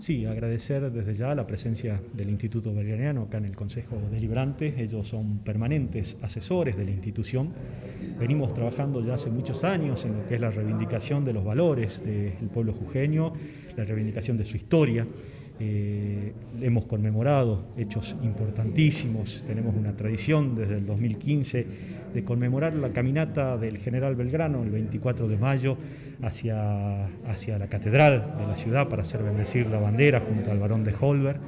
Sí, agradecer desde ya la presencia del Instituto Belgraniano acá en el Consejo Deliberante. Ellos son permanentes asesores de la institución. Venimos trabajando ya hace muchos años en lo que es la reivindicación de los valores del pueblo jujeño, la reivindicación de su historia. Eh, hemos conmemorado hechos importantísimos, tenemos una tradición desde el 2015 de conmemorar la caminata del general Belgrano el 24 de mayo hacia, hacia la catedral de la ciudad para hacer bendecir la bandera junto al barón de Holberg.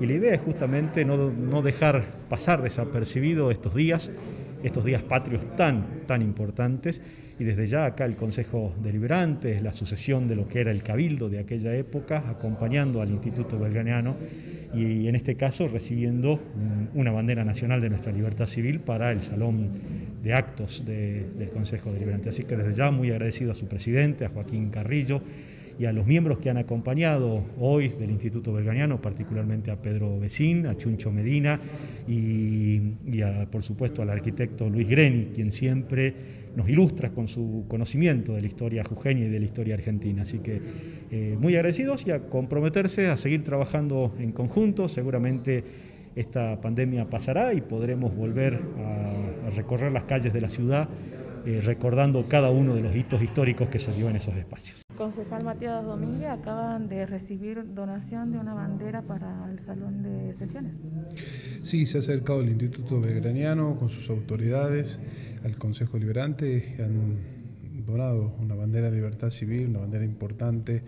Y la idea es justamente no, no dejar pasar desapercibido estos días, estos días patrios tan, tan importantes, y desde ya acá el Consejo Deliberante, la sucesión de lo que era el cabildo de aquella época, acompañando al Instituto Belgraniano y en este caso recibiendo una bandera nacional de nuestra libertad civil para el Salón de Actos del Consejo Deliberante. Así que desde ya muy agradecido a su presidente, a Joaquín Carrillo, y a los miembros que han acompañado hoy del Instituto Belganiano, particularmente a Pedro Becín, a Chuncho Medina y, por supuesto al arquitecto Luis Greni, quien siempre nos ilustra con su conocimiento de la historia jujeña y de la historia argentina. Así que eh, muy agradecidos y a comprometerse a seguir trabajando en conjunto. Seguramente esta pandemia pasará y podremos volver a, recorrer las calles de la ciudad eh, recordando cada uno de los hitos históricos que se dio en esos espacios. Concejal Matías Domínguez acaban de recibir donación de una bandera para el salón de sesiones. Sí, se ha acercado el Instituto Belgraniano con sus autoridades al Consejo Liberante y han donado una bandera de libertad civil, una bandera importante,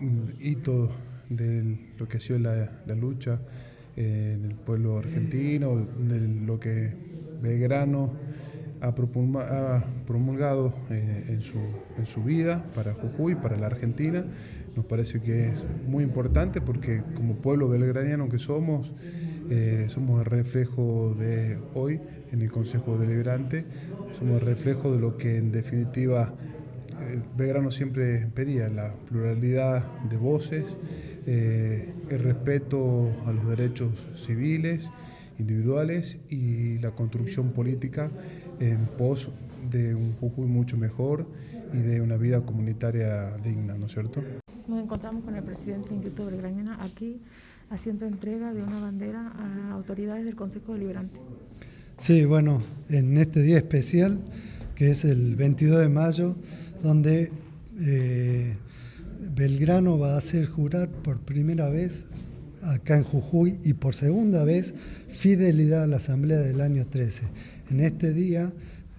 un hito de lo que ha sido la, lucha eh, en el pueblo argentino, de lo que Belgrano ha promulgado eh, en, su, en su vida para Jujuy, para la Argentina. Nos parece que es muy importante porque como pueblo belgraniano que somos, eh, somos el reflejo de hoy en el Consejo Deliberante, somos el reflejo de lo que en definitiva eh, Belgrano siempre pedía, la pluralidad de voces, el respeto a los derechos civiles individuales y la construcción política en pos de un Jujuy mucho mejor y de una vida comunitaria digna, ¿no es cierto? Nos encontramos con el presidente Instituto Belgraniana aquí haciendo entrega de una bandera a autoridades del Consejo Deliberante. Sí, bueno, en este día especial, que es el 22 de mayo, donde eh, Belgrano va a hacer jurar por primera vez acá en Jujuy y por segunda vez fidelidad a la Asamblea del año 13. En este día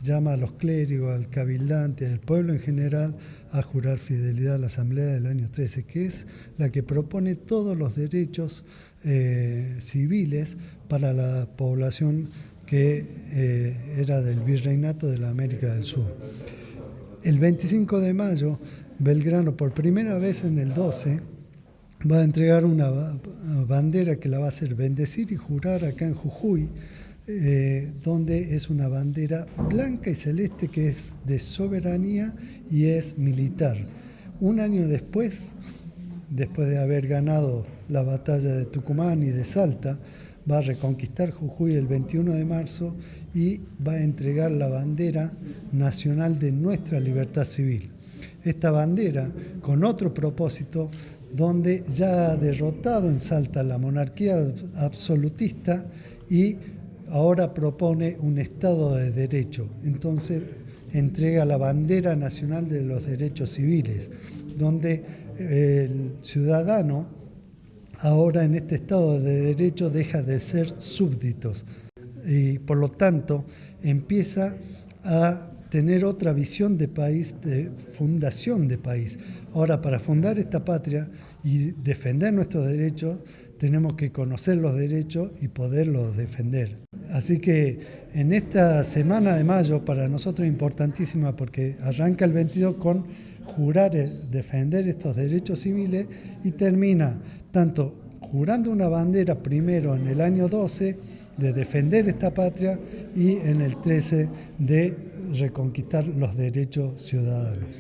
llama a los clérigos, al cabildante, al pueblo en general a jurar fidelidad a la Asamblea del año 13, que es la que propone todos los derechos eh, civiles para la población que eh, era del virreinato de la América del Sur. El 25 de mayo, Belgrano, por primera vez en el 12, va a entregar una bandera que la va a hacer bendecir y jurar acá en Jujuy, eh, donde es una bandera blanca y celeste que es de soberanía y es militar. Un año después, después de haber ganado la batalla de Tucumán y de Salta, va a reconquistar Jujuy el 21 de marzo y va a entregar la bandera nacional de nuestra libertad civil. Esta bandera, con otro propósito, donde ya ha derrotado en Salta la monarquía absolutista y ahora propone un Estado de Derecho. Entonces entrega la bandera nacional de los derechos civiles, donde el ciudadano ahora en este Estado de Derecho deja de ser súbditos y por lo tanto empieza a tener otra visión de país, de fundación de país. Ahora, para fundar esta patria y defender nuestros derechos, tenemos que conocer los derechos y poderlos defender. Así que en esta semana de mayo, para nosotros es importantísima porque arranca el 22 con jurar defender estos derechos civiles y termina tanto jurando una bandera primero en el año 12 de defender esta patria y en el 13 de reconquistar los derechos ciudadanos.